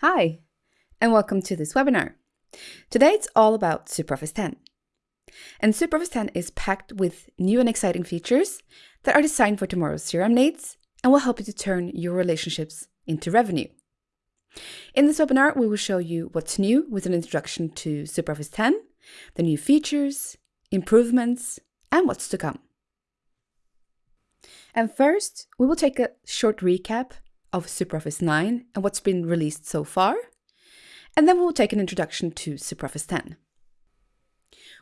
Hi, and welcome to this webinar. Today it's all about SuperOffice 10. And SuperOffice 10 is packed with new and exciting features that are designed for tomorrow's CRM needs and will help you to turn your relationships into revenue. In this webinar, we will show you what's new with an introduction to SuperOffice 10, the new features, improvements, and what's to come. And first, we will take a short recap of SuperOffice 9 and what's been released so far, and then we'll take an introduction to SuperOffice 10.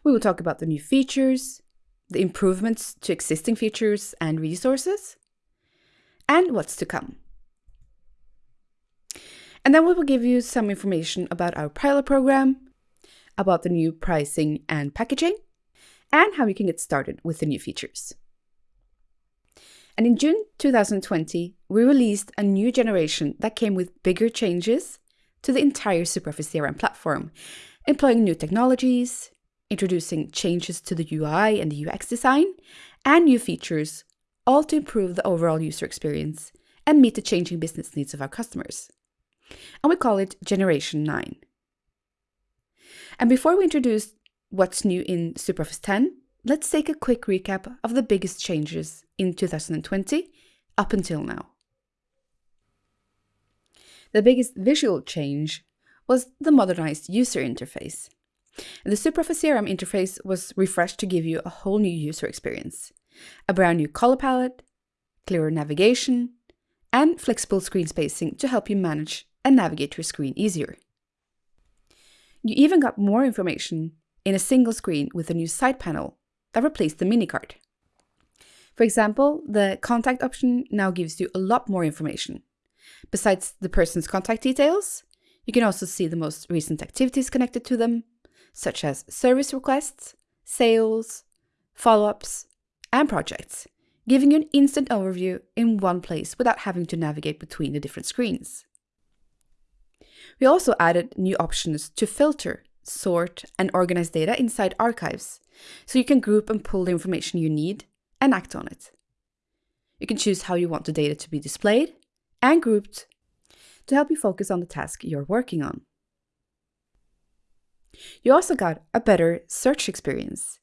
We will talk about the new features, the improvements to existing features and resources, and what's to come. And then we will give you some information about our pilot program, about the new pricing and packaging, and how you can get started with the new features. And in June 2020, we released a new generation that came with bigger changes to the entire SuperOffice CRM platform, employing new technologies, introducing changes to the UI and the UX design, and new features, all to improve the overall user experience and meet the changing business needs of our customers. And we call it Generation 9. And before we introduce what's new in SuperOffice 10, let's take a quick recap of the biggest changes in 2020 up until now. The biggest visual change was the modernized user interface. The SuperOffice CRM interface was refreshed to give you a whole new user experience, a brand new color palette, clearer navigation, and flexible screen spacing to help you manage and navigate your screen easier. You even got more information in a single screen with a new side panel that replaced the mini card. For example, the contact option now gives you a lot more information. Besides the person's contact details, you can also see the most recent activities connected to them, such as service requests, sales, follow-ups, and projects, giving you an instant overview in one place without having to navigate between the different screens. We also added new options to filter, sort, and organize data inside archives, so you can group and pull the information you need and act on it. You can choose how you want the data to be displayed and grouped to help you focus on the task you're working on. You also got a better search experience.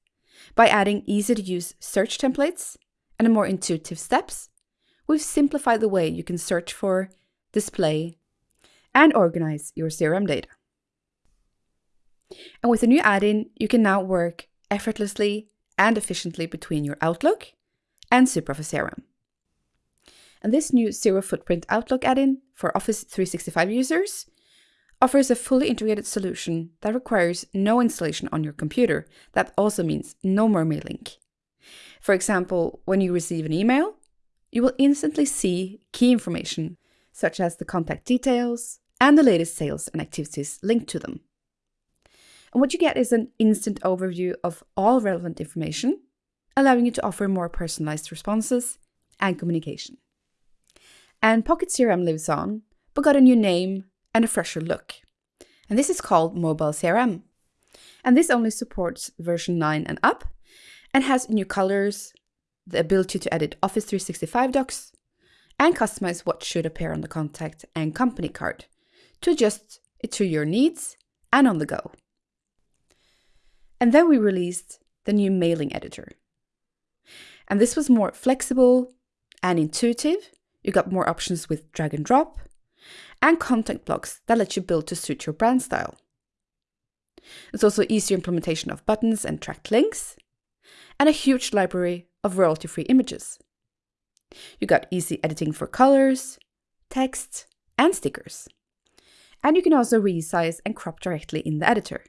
By adding easy-to-use search templates and more intuitive steps, we've simplified the way you can search for, display, and organize your CRM data. And with the new add-in, you can now work effortlessly and efficiently between your Outlook and SuperOffice CRM. And this new Zero Footprint Outlook add-in for Office 365 users offers a fully integrated solution that requires no installation on your computer. That also means no more mailing. For example, when you receive an email, you will instantly see key information, such as the contact details and the latest sales and activities linked to them. And what you get is an instant overview of all relevant information, allowing you to offer more personalized responses and communication. And Pocket CRM lives on, but got a new name and a fresher look. And this is called Mobile CRM. And this only supports version 9 and up, and has new colors, the ability to edit Office 365 docs, and customize what should appear on the contact and company card to adjust it to your needs and on the go. And then we released the new mailing editor. And this was more flexible and intuitive. You got more options with drag and drop and content blocks that let you build to suit your brand style. It's also easier implementation of buttons and tracked links and a huge library of royalty-free images. You got easy editing for colors, text, and stickers. And you can also resize and crop directly in the editor.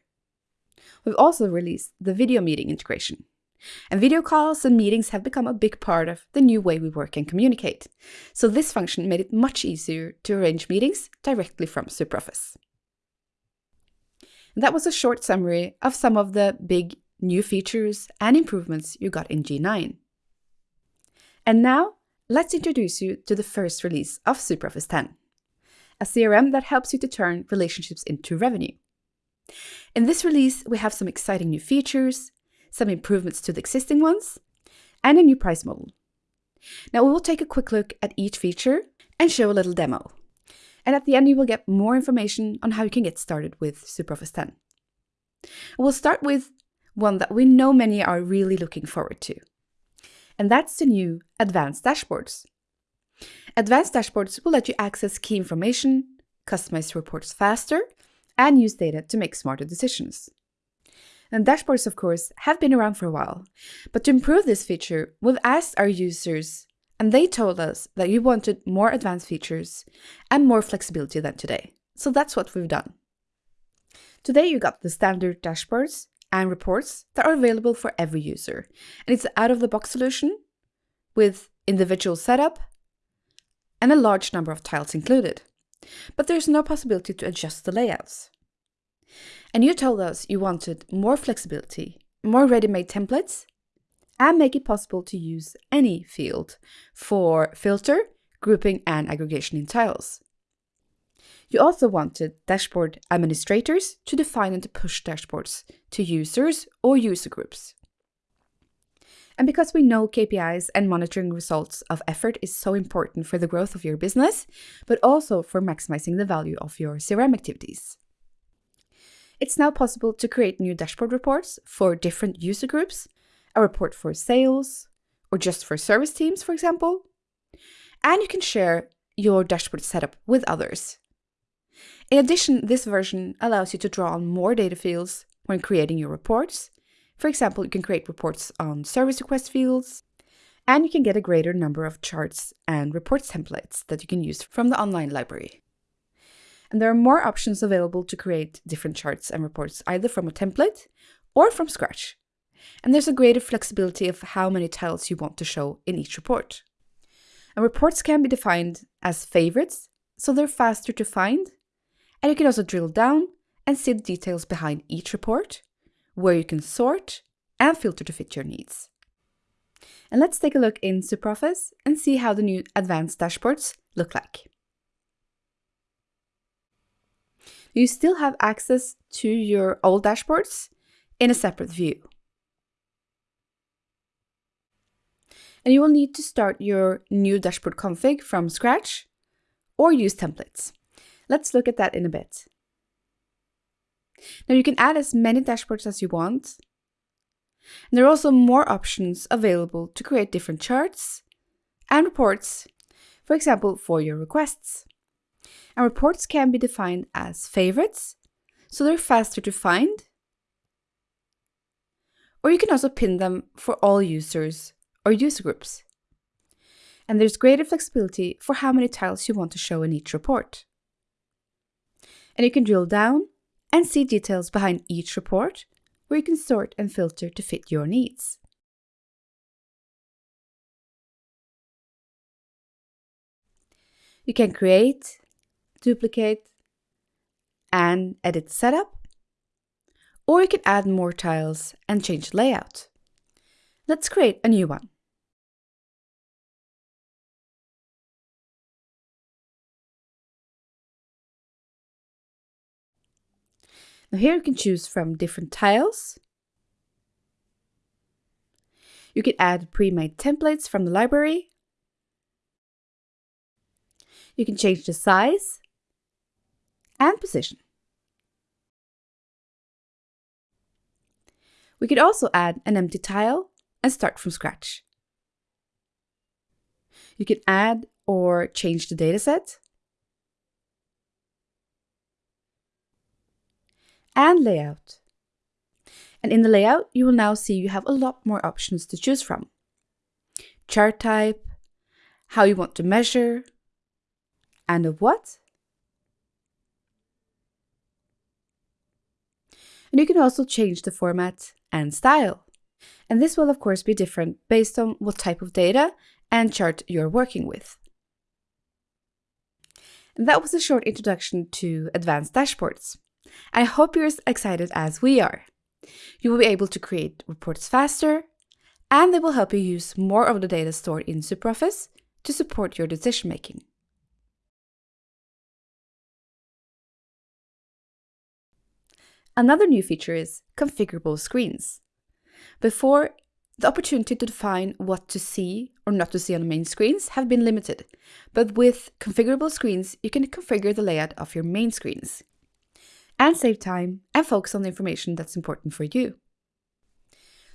We've also released the video meeting integration. And video calls and meetings have become a big part of the new way we work and communicate. So this function made it much easier to arrange meetings directly from SuperOffice. That was a short summary of some of the big new features and improvements you got in G9. And now, let's introduce you to the first release of SuperOffice 10, a CRM that helps you to turn relationships into revenue. In this release, we have some exciting new features, some improvements to the existing ones, and a new price model. Now we will take a quick look at each feature and show a little demo. And at the end, you will get more information on how you can get started with SuperOffice 10. We'll start with one that we know many are really looking forward to. And that's the new Advanced Dashboards. Advanced Dashboards will let you access key information, customize reports faster, and use data to make smarter decisions. And dashboards, of course, have been around for a while, but to improve this feature, we've asked our users, and they told us that you wanted more advanced features and more flexibility than today. So that's what we've done. Today you got the standard dashboards and reports that are available for every user. And it's out-of-the-box solution with individual setup and a large number of tiles included. But there's no possibility to adjust the layouts. And you told us you wanted more flexibility, more ready-made templates, and make it possible to use any field for filter, grouping, and aggregation in tiles. You also wanted dashboard administrators to define and push dashboards to users or user groups. And because we know KPIs and monitoring results of effort is so important for the growth of your business, but also for maximizing the value of your CRM activities. It's now possible to create new dashboard reports for different user groups, a report for sales, or just for service teams, for example. And you can share your dashboard setup with others. In addition, this version allows you to draw on more data fields when creating your reports. For example, you can create reports on service request fields, and you can get a greater number of charts and reports templates that you can use from the online library. And there are more options available to create different charts and reports either from a template or from scratch. And there's a greater flexibility of how many tiles you want to show in each report. And reports can be defined as favorites, so they're faster to find and you can also drill down and see the details behind each report, where you can sort and filter to fit your needs. And let's take a look in SuperOffice and see how the new advanced dashboards look like. You still have access to your old dashboards in a separate view. And you will need to start your new dashboard config from scratch or use templates. Let's look at that in a bit. Now you can add as many dashboards as you want. And there are also more options available to create different charts and reports, for example, for your requests. And reports can be defined as favorites, so they're faster to find. Or you can also pin them for all users or user groups. And there's greater flexibility for how many tiles you want to show in each report and you can drill down and see details behind each report where you can sort and filter to fit your needs. You can create, duplicate, and edit setup, or you can add more tiles and change layout. Let's create a new one. Now here you can choose from different tiles. You can add pre-made templates from the library. You can change the size and position. We could also add an empty tile and start from scratch. You can add or change the dataset. and layout. And in the layout, you will now see you have a lot more options to choose from. Chart type, how you want to measure, and of what. And you can also change the format and style. And this will of course be different based on what type of data and chart you're working with. And that was a short introduction to advanced dashboards. I hope you're as excited as we are. You will be able to create reports faster, and they will help you use more of the data stored in SuperOffice to support your decision making. Another new feature is configurable screens. Before, the opportunity to define what to see or not to see on the main screens have been limited, but with configurable screens, you can configure the layout of your main screens and save time and focus on the information that's important for you.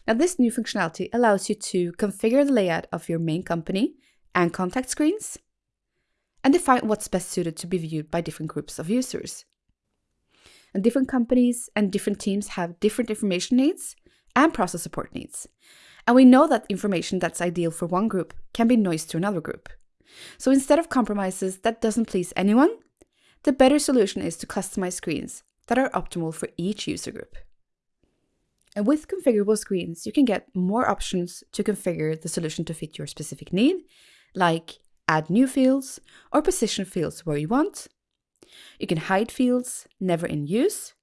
Now, this new functionality allows you to configure the layout of your main company and contact screens and define what's best suited to be viewed by different groups of users. And different companies and different teams have different information needs and process support needs. And we know that information that's ideal for one group can be noise to another group. So instead of compromises that doesn't please anyone, the better solution is to customize screens that are optimal for each user group. And with configurable screens, you can get more options to configure the solution to fit your specific need, like add new fields or position fields where you want. You can hide fields never in use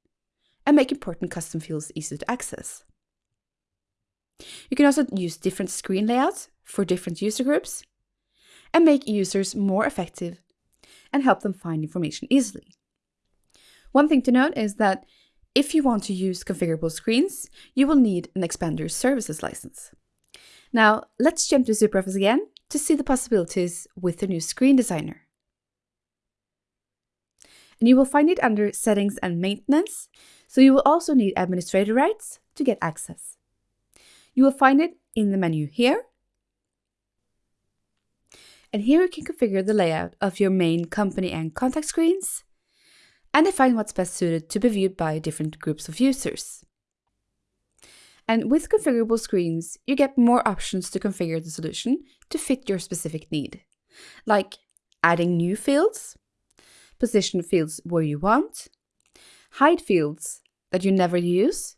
and make important custom fields easy to access. You can also use different screen layouts for different user groups and make users more effective and help them find information easily. One thing to note is that if you want to use configurable screens, you will need an Expander Services license. Now, let's jump to SuperOffice again to see the possibilities with the new Screen Designer. And you will find it under Settings and Maintenance, so you will also need administrator rights to get access. You will find it in the menu here. And here you can configure the layout of your main company and contact screens and define what's best suited to be viewed by different groups of users. And with configurable screens, you get more options to configure the solution to fit your specific need, like adding new fields, position fields where you want, hide fields that you never use,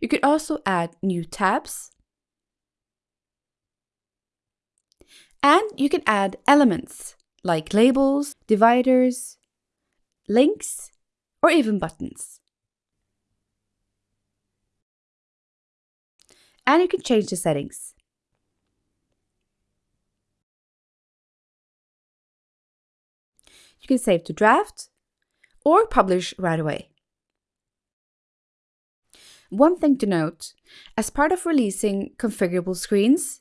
you could also add new tabs. And you can add elements like labels, dividers, links, or even buttons. And you can change the settings. You can save to draft or publish right away. One thing to note, as part of releasing configurable screens,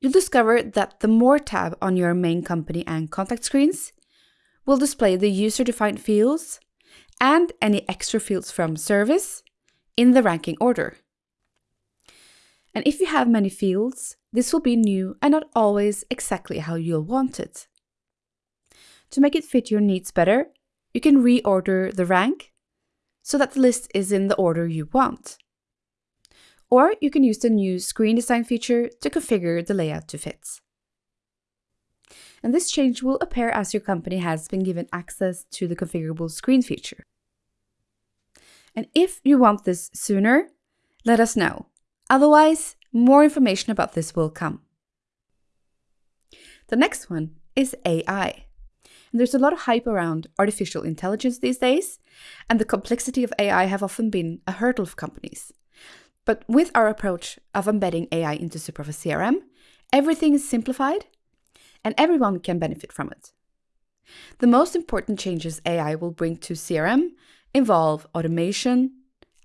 you'll discover that the More tab on your main company and contact screens will display the user-defined fields and any extra fields from service in the ranking order. And if you have many fields, this will be new and not always exactly how you'll want it. To make it fit your needs better, you can reorder the rank so that the list is in the order you want. Or you can use the new screen design feature to configure the layout to fit. And this change will appear as your company has been given access to the configurable screen feature. And if you want this sooner, let us know. Otherwise, more information about this will come. The next one is AI. There's a lot of hype around artificial intelligence these days, and the complexity of AI have often been a hurdle for companies. But with our approach of embedding AI into SuperOffice CRM, everything is simplified and everyone can benefit from it. The most important changes AI will bring to CRM involve automation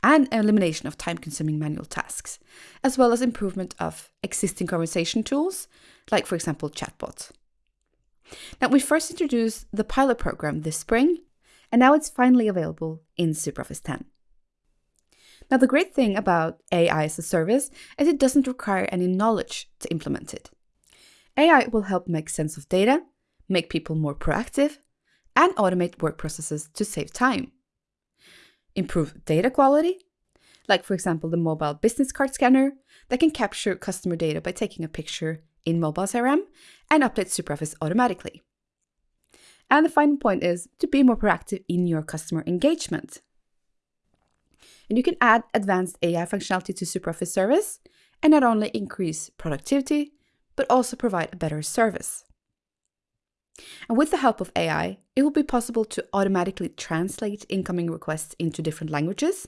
and elimination of time-consuming manual tasks, as well as improvement of existing conversation tools, like for example chatbot. Now, we first introduced the pilot program this spring, and now it's finally available in SuperOffice 10. Now, the great thing about AI as a service is it doesn't require any knowledge to implement it. AI will help make sense of data, make people more proactive, and automate work processes to save time. Improve data quality, like for example the mobile business card scanner that can capture customer data by taking a picture in mobile CRM and updates to SuperOffice automatically. And the final point is to be more proactive in your customer engagement. And you can add advanced AI functionality to SuperOffice service and not only increase productivity, but also provide a better service. And with the help of AI, it will be possible to automatically translate incoming requests into different languages,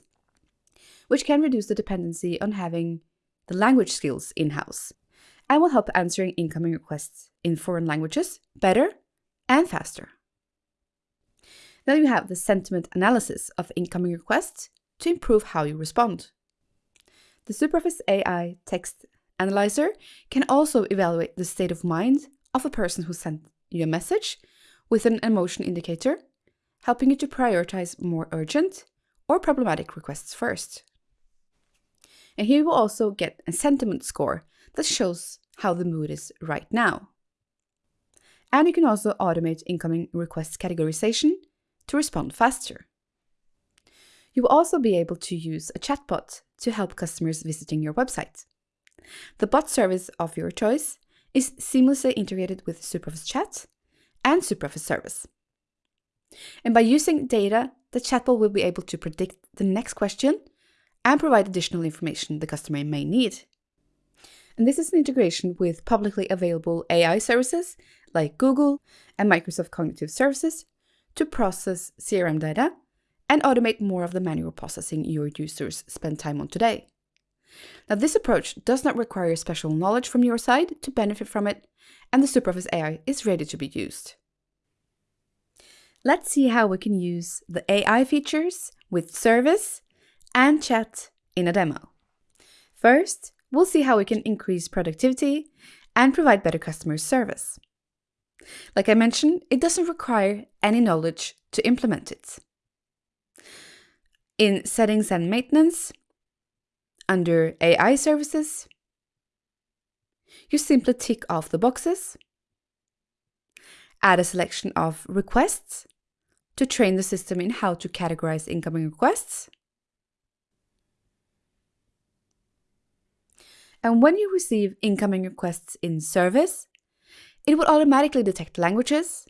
which can reduce the dependency on having the language skills in-house will help answering incoming requests in foreign languages better and faster. Then you have the sentiment analysis of incoming requests to improve how you respond. The SuperOffice AI text analyzer can also evaluate the state of mind of a person who sent you a message with an emotion indicator, helping you to prioritize more urgent or problematic requests first. And here you will also get a sentiment score that shows how the mood is right now. And you can also automate incoming request categorization to respond faster. You will also be able to use a chatbot to help customers visiting your website. The bot service of your choice is seamlessly integrated with SuperOffice Chat and SuperOffice Service. And by using data, the chatbot will be able to predict the next question and provide additional information the customer may need. And this is an integration with publicly available AI services like Google and Microsoft Cognitive Services to process CRM data and automate more of the manual processing your users spend time on today. Now, this approach does not require special knowledge from your side to benefit from it, and the SuperOffice AI is ready to be used. Let's see how we can use the AI features with service and chat in a demo. First, we'll see how we can increase productivity and provide better customer service. Like I mentioned, it doesn't require any knowledge to implement it. In Settings and Maintenance, under AI Services, you simply tick off the boxes, add a selection of requests to train the system in how to categorize incoming requests, and when you receive incoming requests in service, it will automatically detect languages,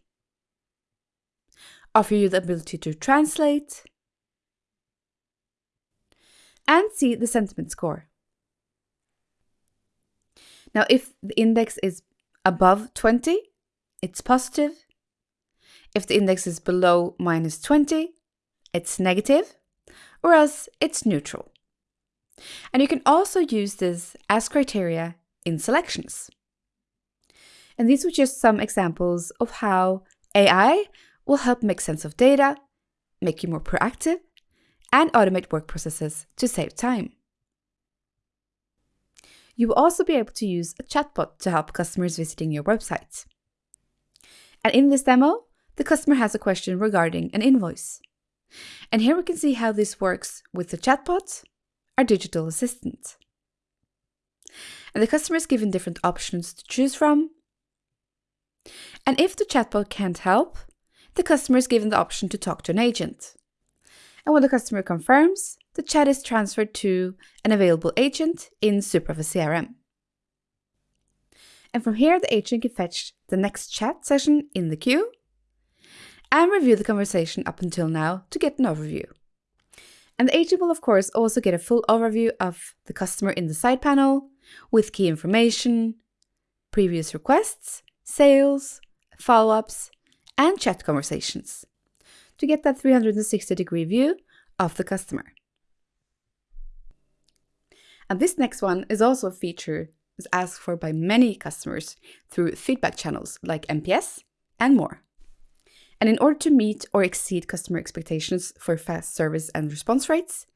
offer you the ability to translate, and see the sentiment score. Now, if the index is above 20, it's positive. If the index is below minus 20, it's negative, or else it's neutral. And you can also use this as criteria in selections. And these were just some examples of how AI will help make sense of data, make you more proactive, and automate work processes to save time. You will also be able to use a chatbot to help customers visiting your website. And in this demo, the customer has a question regarding an invoice. And here we can see how this works with the chatbot, our digital assistant. And the customer is given different options to choose from. And if the chatbot can't help, the customer is given the option to talk to an agent and when the customer confirms, the chat is transferred to an available agent in SuperOffice CRM. And from here, the agent can fetch the next chat session in the queue and review the conversation up until now to get an overview. And the agent will, of course, also get a full overview of the customer in the side panel with key information, previous requests, sales, follow ups, and chat conversations to get that 360 degree view of the customer. And this next one is also a feature that's asked for by many customers through feedback channels like NPS and more. And in order to meet or exceed customer expectations for fast service and response rates,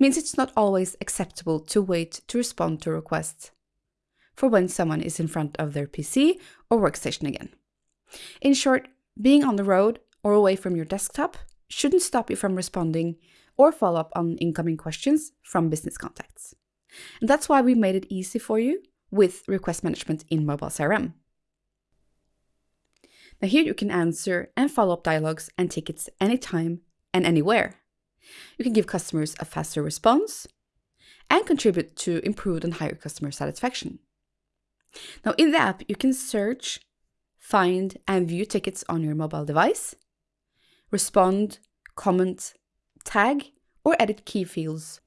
means it's not always acceptable to wait to respond to requests for when someone is in front of their PC or workstation again. In short, being on the road or away from your desktop shouldn't stop you from responding or follow up on incoming questions from business contacts. And that's why we made it easy for you with request management in Mobile CRM. Now here you can answer and follow up dialogues and tickets anytime and anywhere. You can give customers a faster response and contribute to improved and higher customer satisfaction. Now in the app, you can search, find and view tickets on your mobile device respond, comment, tag, or edit key fields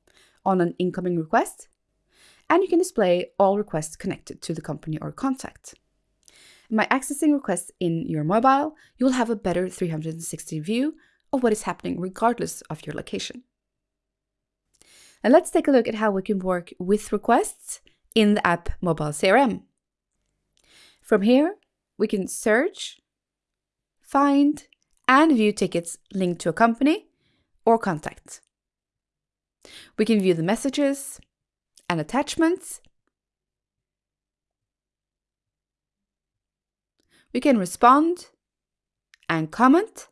on an incoming request, and you can display all requests connected to the company or contact. By accessing requests in your mobile, you will have a better 360 view of what is happening regardless of your location. And let's take a look at how we can work with requests in the app Mobile CRM. From here, we can search, find, and view tickets linked to a company or contact. We can view the messages, and attachments. We can respond and comment,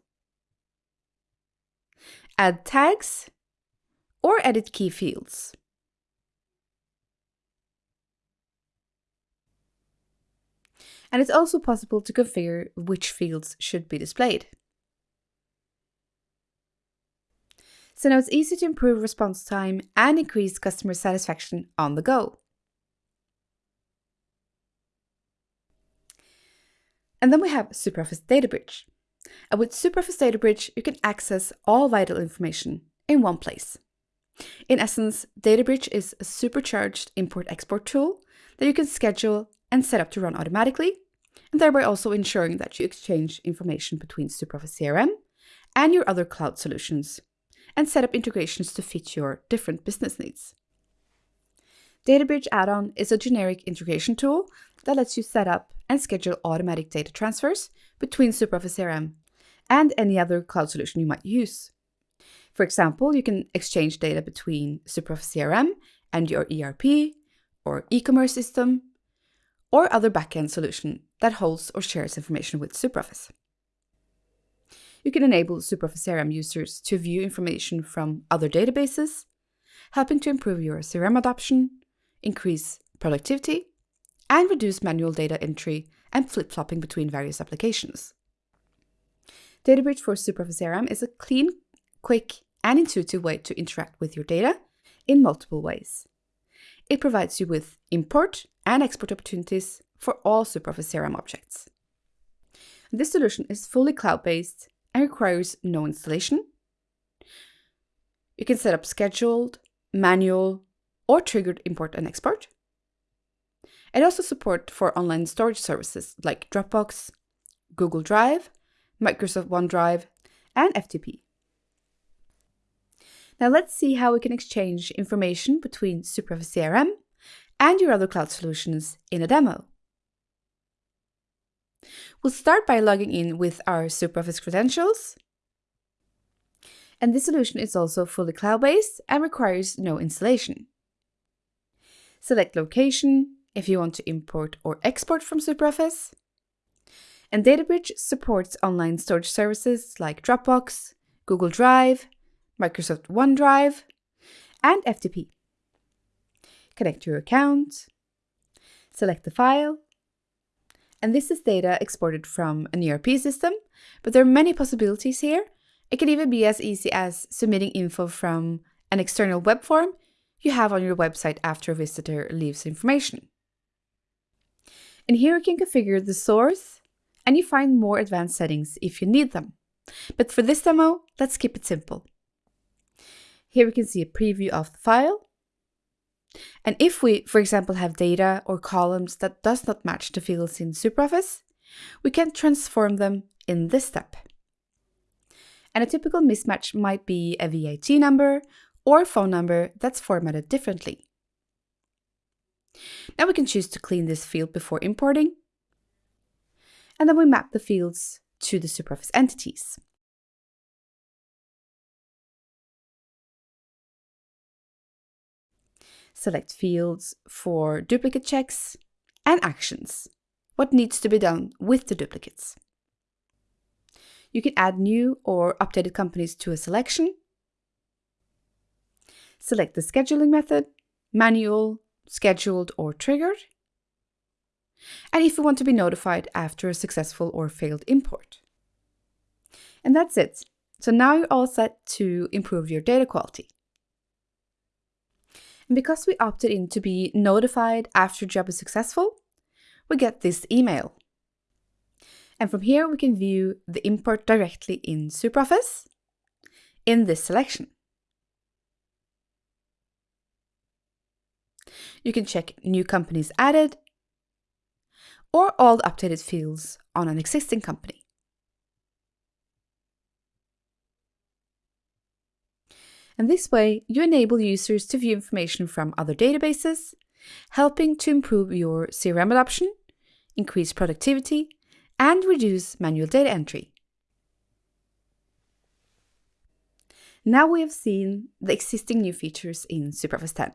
add tags, or edit key fields. And it's also possible to configure which fields should be displayed. So now it's easy to improve response time and increase customer satisfaction on the go. And then we have SuperOffice Data Bridge. And with SuperOffice Data Bridge, you can access all vital information in one place. In essence, DataBridge is a supercharged import-export tool that you can schedule and set up to run automatically, and thereby also ensuring that you exchange information between SuperOffice CRM and your other cloud solutions, and set up integrations to fit your different business needs. DataBridge add-on is a generic integration tool that lets you set up and schedule automatic data transfers between SuperOffice CRM and any other cloud solution you might use. For example, you can exchange data between SuperOffice CRM and your ERP or e-commerce system or other backend solution that holds or shares information with SuperOffice. You can enable SuperOffice CRM users to view information from other databases, helping to improve your CRM adoption, increase productivity, and reduce manual data entry and flip-flopping between various applications. DataBridge for SuperOffice CRM is a clean, quick, and intuitive way to interact with your data in multiple ways. It provides you with import and export opportunities for all SuperOffice CRM objects. This solution is fully cloud-based and requires no installation. You can set up scheduled, manual, or triggered import and export. It also supports for online storage services like Dropbox, Google Drive, Microsoft OneDrive, and FTP. Now let's see how we can exchange information between SuperOffice CRM and your other cloud solutions in a demo. We'll start by logging in with our SuperOffice credentials. And this solution is also fully cloud-based and requires no installation. Select location if you want to import or export from SuperOffice. And DataBridge supports online storage services like Dropbox, Google Drive, Microsoft OneDrive, and FTP. Connect your account, select the file, and this is data exported from an ERP system, but there are many possibilities here. It can even be as easy as submitting info from an external web form you have on your website after a visitor leaves information. And here you can configure the source and you find more advanced settings if you need them. But for this demo, let's keep it simple. Here we can see a preview of the file. And if we, for example, have data or columns that does not match the fields in SuperOffice, we can transform them in this step. And a typical mismatch might be a VAT number or phone number that's formatted differently. Now we can choose to clean this field before importing. And then we map the fields to the SuperOffice entities. Select fields for duplicate checks and actions, what needs to be done with the duplicates. You can add new or updated companies to a selection Select the scheduling method, manual, scheduled or triggered. And if you want to be notified after a successful or failed import. And that's it. So now you're all set to improve your data quality. And because we opted in to be notified after job is successful, we get this email. And from here we can view the import directly in SuperOffice in this selection. You can check new companies added or all updated fields on an existing company. And this way, you enable users to view information from other databases, helping to improve your CRM adoption, increase productivity, and reduce manual data entry. Now we have seen the existing new features in SuperOffice 10.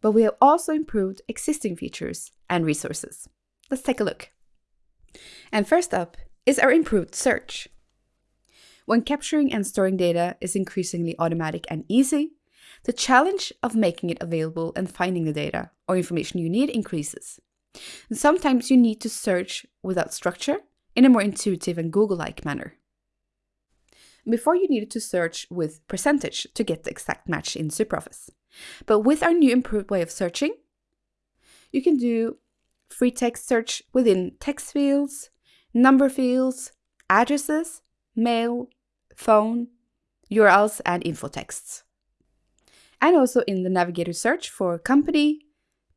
But we have also improved existing features and resources. Let's take a look. And first up is our improved search. When capturing and storing data is increasingly automatic and easy, the challenge of making it available and finding the data or information you need increases. And sometimes you need to search without structure in a more intuitive and Google-like manner. Before you needed to search with percentage to get the exact match in SuperOffice. But with our new improved way of searching, you can do free text search within text fields, number fields, addresses, mail, phone, URLs, and info texts. And also in the navigator search for company,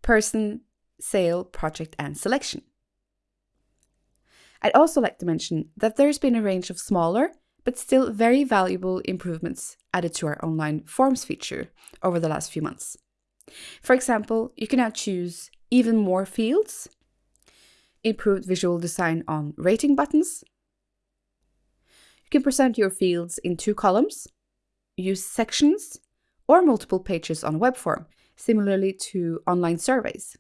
person, sale, project, and selection. I'd also like to mention that there's been a range of smaller but still very valuable improvements added to our online forms feature over the last few months. For example, you can now choose even more fields, improved visual design on rating buttons. You can present your fields in two columns, use sections, or multiple pages on a web form, similarly to online surveys.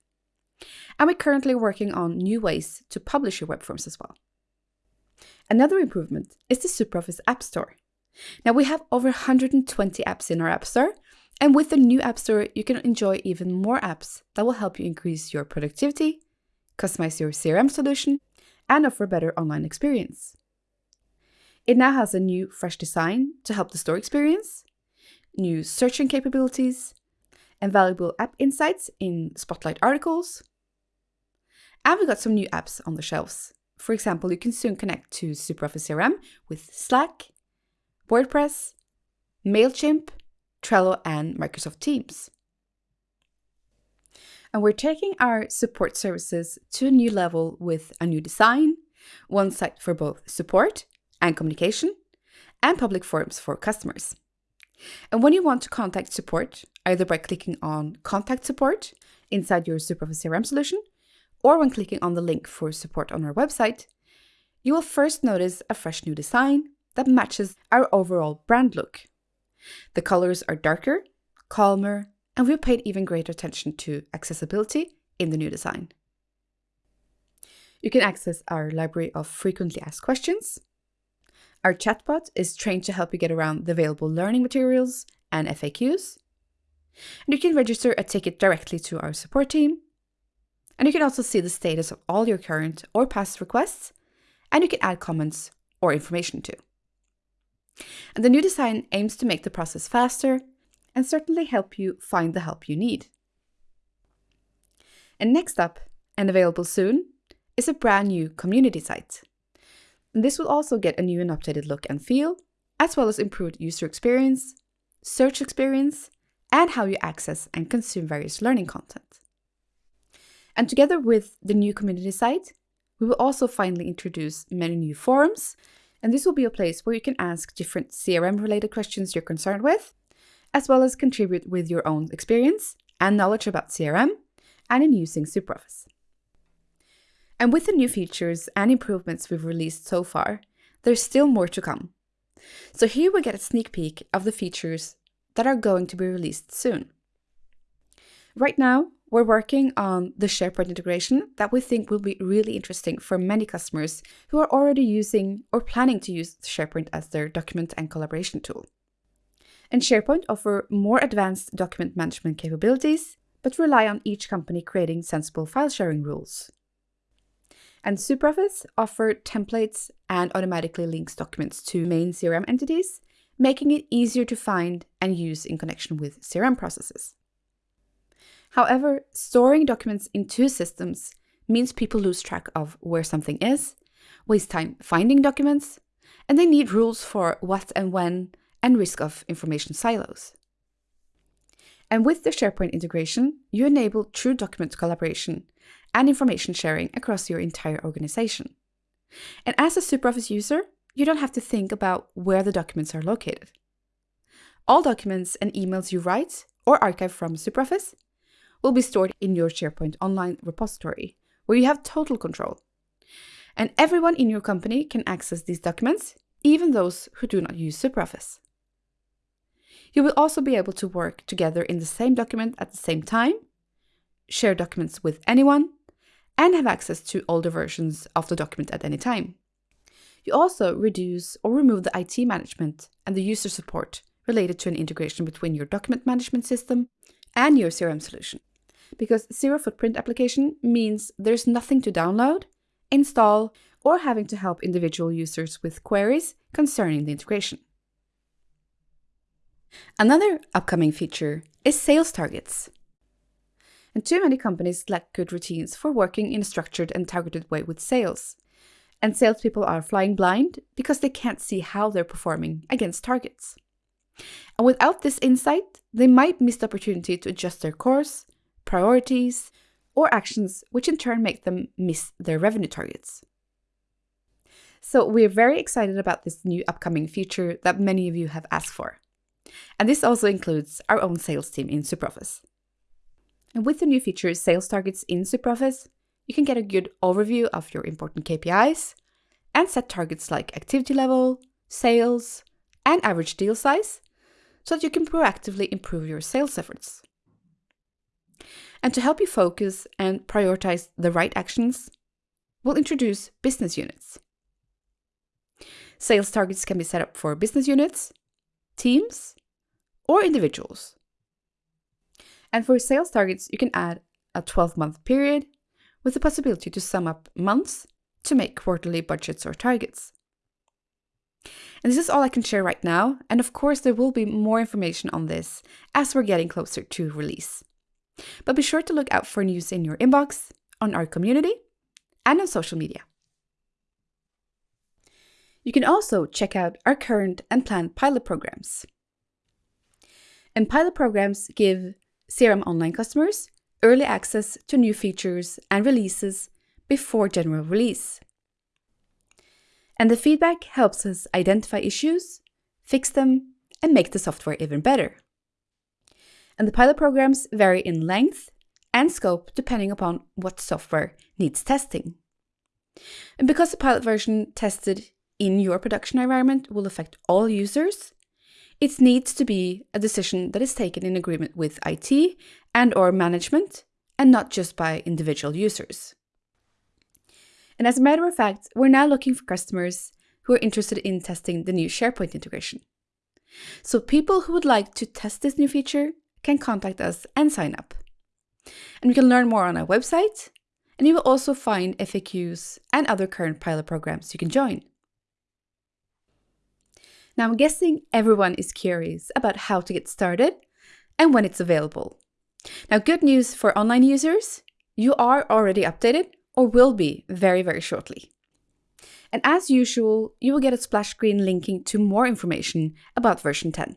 And we're currently working on new ways to publish your web forms as well. Another improvement is the SuperOffice App Store. Now we have over 120 apps in our App Store, and with the new App Store, you can enjoy even more apps that will help you increase your productivity, customize your CRM solution, and offer better online experience. It now has a new fresh design to help the store experience, new searching capabilities, and valuable app insights in Spotlight articles. And we got some new apps on the shelves for example, you can soon connect to SuperOffice CRM with Slack, WordPress, MailChimp, Trello, and Microsoft Teams. And we're taking our support services to a new level with a new design, one site for both support and communication, and public forums for customers. And when you want to contact support, either by clicking on Contact Support inside your SuperOffice CRM solution, or when clicking on the link for support on our website, you will first notice a fresh new design that matches our overall brand look. The colors are darker, calmer, and we've paid even greater attention to accessibility in the new design. You can access our library of frequently asked questions. Our chatbot is trained to help you get around the available learning materials and FAQs. And you can register a ticket directly to our support team and you can also see the status of all your current or past requests, and you can add comments or information too. And the new design aims to make the process faster and certainly help you find the help you need. And next up, and available soon, is a brand new community site. And this will also get a new and updated look and feel, as well as improved user experience, search experience, and how you access and consume various learning content. And together with the new community site, we will also finally introduce many new forums. And this will be a place where you can ask different CRM related questions you're concerned with, as well as contribute with your own experience and knowledge about CRM and in using SuperOffice. And with the new features and improvements we've released so far, there's still more to come. So here we get a sneak peek of the features that are going to be released soon. Right now, we're working on the SharePoint integration that we think will be really interesting for many customers who are already using or planning to use SharePoint as their document and collaboration tool. And SharePoint offer more advanced document management capabilities, but rely on each company creating sensible file sharing rules. And SuperOffice offer templates and automatically links documents to main CRM entities, making it easier to find and use in connection with CRM processes. However, storing documents in two systems means people lose track of where something is, waste time finding documents, and they need rules for what and when and risk of information silos. And with the SharePoint integration, you enable true document collaboration and information sharing across your entire organization. And as a SuperOffice user, you don't have to think about where the documents are located. All documents and emails you write or archive from SuperOffice will be stored in your SharePoint online repository, where you have total control. And everyone in your company can access these documents, even those who do not use SuperOffice. You will also be able to work together in the same document at the same time share documents with anyone, and have access to older versions of the document at any time. You also reduce or remove the IT management and the user support related to an integration between your document management system and your CRM solution. Because zero footprint application means there's nothing to download, install, or having to help individual users with queries concerning the integration. Another upcoming feature is sales targets. And too many companies lack good routines for working in a structured and targeted way with sales. And salespeople are flying blind because they can't see how they're performing against targets. And without this insight, they might miss the opportunity to adjust their course, priorities, or actions, which in turn make them miss their revenue targets. So we're very excited about this new upcoming feature that many of you have asked for. And this also includes our own sales team in SuperOffice. And with the new feature Sales Targets in SuperOffice, you can get a good overview of your important KPIs and set targets like activity level, sales, and average deal size so that you can proactively improve your sales efforts. And to help you focus and prioritize the right actions, we'll introduce business units. Sales targets can be set up for business units, teams, or individuals. And for sales targets, you can add a 12 month period with the possibility to sum up months to make quarterly budgets or targets. And this is all I can share right now, and of course, there will be more information on this as we're getting closer to release. But be sure to look out for news in your inbox, on our community, and on social media. You can also check out our current and planned pilot programs. And pilot programs give CRM Online customers early access to new features and releases before general release. And the feedback helps us identify issues, fix them, and make the software even better. And the pilot programs vary in length and scope depending upon what software needs testing. And because the pilot version tested in your production environment will affect all users, it needs to be a decision that is taken in agreement with IT and or management and not just by individual users. And as a matter of fact, we're now looking for customers who are interested in testing the new SharePoint integration. So people who would like to test this new feature can contact us and sign up. And you can learn more on our website, and you will also find FAQs and other current pilot programs you can join. Now, I'm guessing everyone is curious about how to get started and when it's available. Now, good news for online users, you are already updated or will be very, very shortly. And as usual, you will get a splash screen linking to more information about version 10.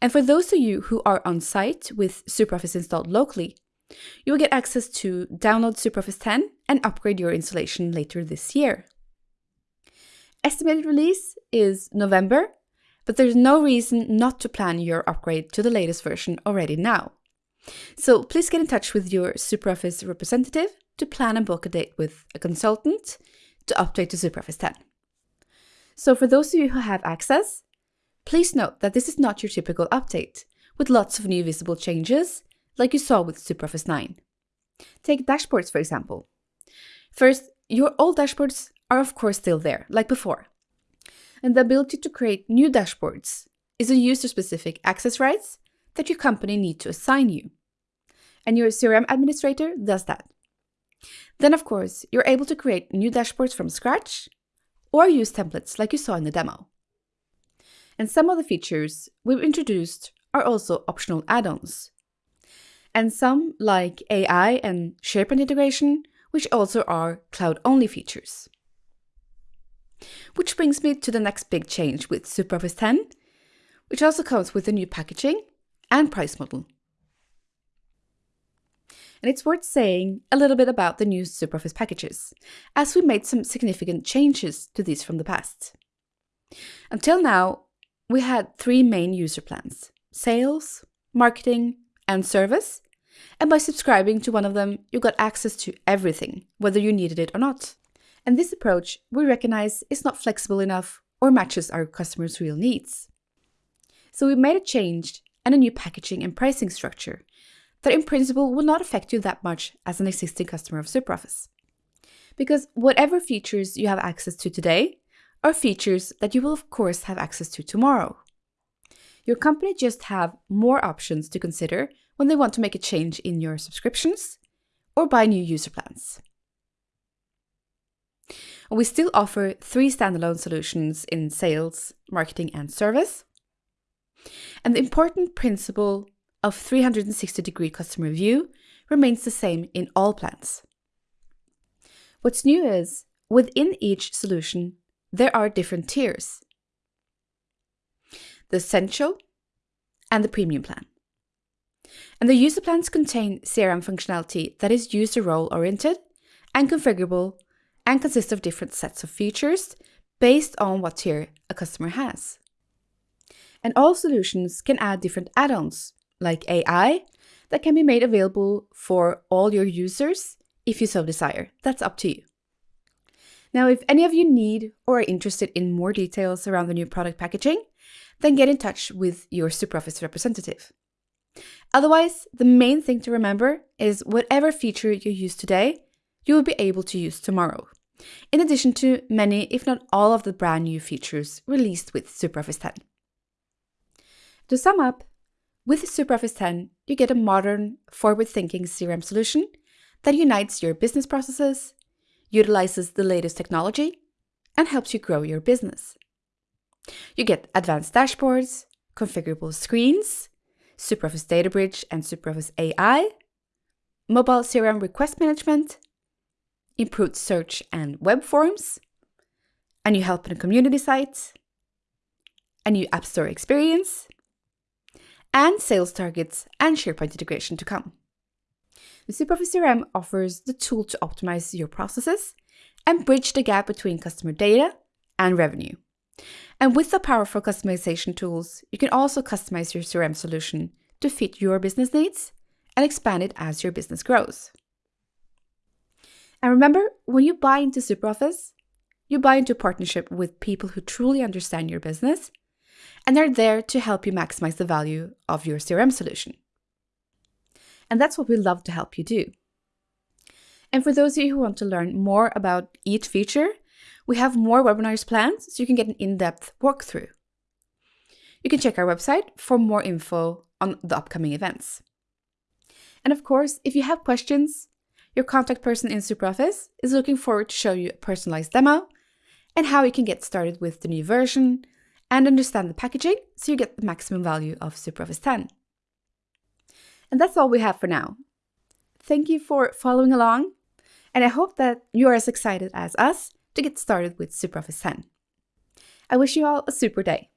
And for those of you who are on site with SuperOffice installed locally, you will get access to download SuperOffice 10 and upgrade your installation later this year. Estimated release is November, but there's no reason not to plan your upgrade to the latest version already now. So please get in touch with your SuperOffice representative to plan and book a date with a consultant to update to SuperOffice 10. So for those of you who have access, please note that this is not your typical update, with lots of new visible changes, like you saw with SuperOffice 9. Take dashboards, for example. First, your old dashboards are of course still there, like before. And the ability to create new dashboards is a user-specific access rights that your company need to assign you. And your CRM administrator does that. Then, of course, you're able to create new dashboards from scratch or use templates like you saw in the demo. And some of the features we've introduced are also optional add-ons. And some, like AI and SharePoint integration, which also are cloud-only features. Which brings me to the next big change with SuperOffice 10, which also comes with a new packaging and price model. And it's worth saying a little bit about the new SuperOffice packages, as we made some significant changes to these from the past. Until now, we had three main user plans sales, marketing, and service. And by subscribing to one of them, you got access to everything, whether you needed it or not. And this approach we recognize is not flexible enough or matches our customers' real needs. So we made a change and a new packaging and pricing structure that in principle will not affect you that much as an existing customer of SuperOffice. Because whatever features you have access to today are features that you will of course have access to tomorrow. Your company just have more options to consider when they want to make a change in your subscriptions or buy new user plans. We still offer three standalone solutions in sales, marketing, and service. And the important principle of 360 degree customer view remains the same in all plans. What's new is, within each solution, there are different tiers. The Essential and the Premium plan. And the user plans contain CRM functionality that is user role oriented and configurable and consists of different sets of features based on what tier a customer has. And all solutions can add different add-ons, like AI, that can be made available for all your users if you so desire. That's up to you. Now, if any of you need or are interested in more details around the new product packaging, then get in touch with your SuperOffice representative. Otherwise, the main thing to remember is whatever feature you use today, you will be able to use tomorrow in addition to many, if not all, of the brand new features released with SuperOffice 10. To sum up, with SuperOffice 10, you get a modern, forward thinking CRM solution that unites your business processes, utilizes the latest technology, and helps you grow your business. You get advanced dashboards, configurable screens, SuperOffice Data Bridge and SuperOffice AI, mobile CRM request management, improved search and web forms, a new help and community site, a new App Store experience, and sales targets and SharePoint integration to come. SuperOffice CRM offers the tool to optimize your processes and bridge the gap between customer data and revenue. And with the powerful customization tools, you can also customize your CRM solution to fit your business needs and expand it as your business grows. And remember, when you buy into SuperOffice, you buy into a partnership with people who truly understand your business and they're there to help you maximize the value of your CRM solution. And that's what we love to help you do. And for those of you who want to learn more about each feature, we have more webinars planned so you can get an in-depth walkthrough. You can check our website for more info on the upcoming events. And of course, if you have questions, your contact person in SuperOffice is looking forward to show you a personalized demo and how you can get started with the new version and understand the packaging so you get the maximum value of SuperOffice 10. And that's all we have for now. Thank you for following along, and I hope that you are as excited as us to get started with SuperOffice 10. I wish you all a super day.